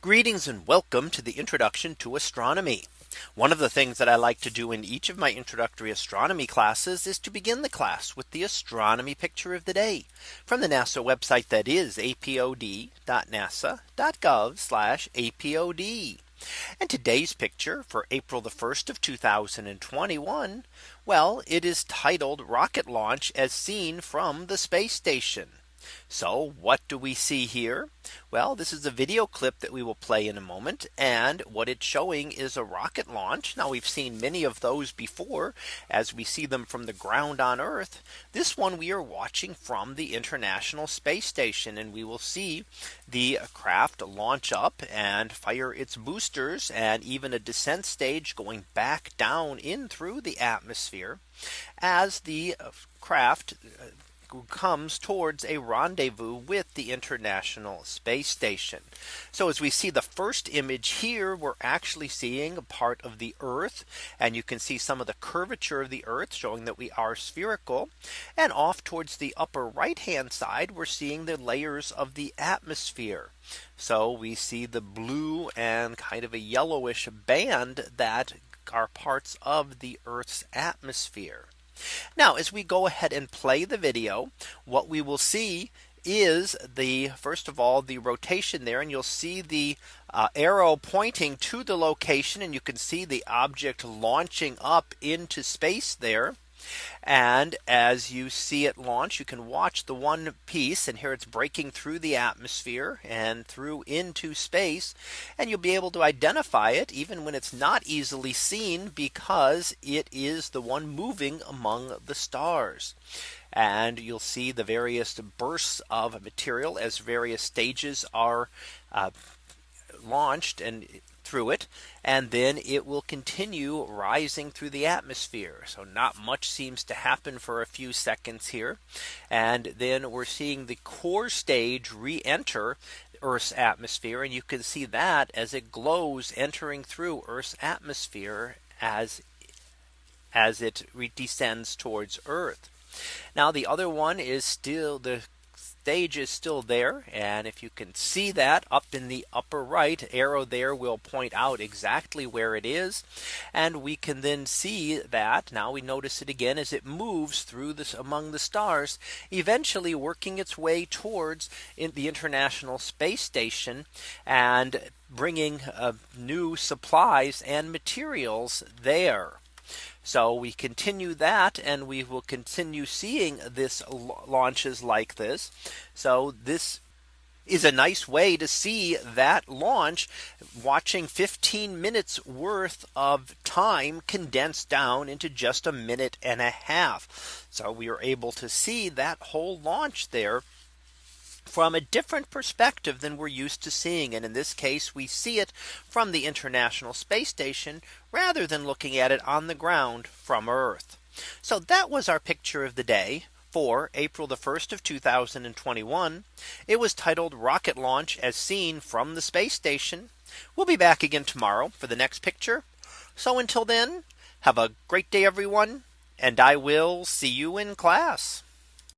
Greetings and welcome to the introduction to astronomy. One of the things that I like to do in each of my introductory astronomy classes is to begin the class with the astronomy picture of the day from the NASA website that is apod.nasa.gov apod. And today's picture for April the 1st of 2021. Well, it is titled rocket launch as seen from the space station. So what do we see here? Well, this is a video clip that we will play in a moment. And what it's showing is a rocket launch. Now we've seen many of those before as we see them from the ground on Earth. This one we are watching from the International Space Station and we will see the craft launch up and fire its boosters and even a descent stage going back down in through the atmosphere as the craft uh, comes towards a rendezvous with the International Space Station. So as we see the first image here, we're actually seeing a part of the Earth. And you can see some of the curvature of the Earth showing that we are spherical. And off towards the upper right hand side, we're seeing the layers of the atmosphere. So we see the blue and kind of a yellowish band that are parts of the Earth's atmosphere. Now as we go ahead and play the video, what we will see is the first of all the rotation there and you'll see the uh, arrow pointing to the location and you can see the object launching up into space there. And as you see it launch, you can watch the one piece and here it's breaking through the atmosphere and through into space. And you'll be able to identify it even when it's not easily seen because it is the one moving among the stars. And you'll see the various bursts of material as various stages are uh, launched and through it and then it will continue rising through the atmosphere. So not much seems to happen for a few seconds here. And then we're seeing the core stage re-enter Earth's atmosphere. And you can see that as it glows entering through Earth's atmosphere as as it descends towards Earth. Now the other one is still the stage is still there. And if you can see that up in the upper right arrow there will point out exactly where it is. And we can then see that now we notice it again as it moves through this among the stars, eventually working its way towards in the International Space Station and bringing uh, new supplies and materials there. So we continue that and we will continue seeing this launches like this. So this is a nice way to see that launch watching 15 minutes worth of time condensed down into just a minute and a half. So we are able to see that whole launch there from a different perspective than we're used to seeing. And in this case, we see it from the International Space Station rather than looking at it on the ground from Earth. So that was our picture of the day for April the 1st of 2021. It was titled rocket launch as seen from the space station. We'll be back again tomorrow for the next picture. So until then, have a great day, everyone. And I will see you in class.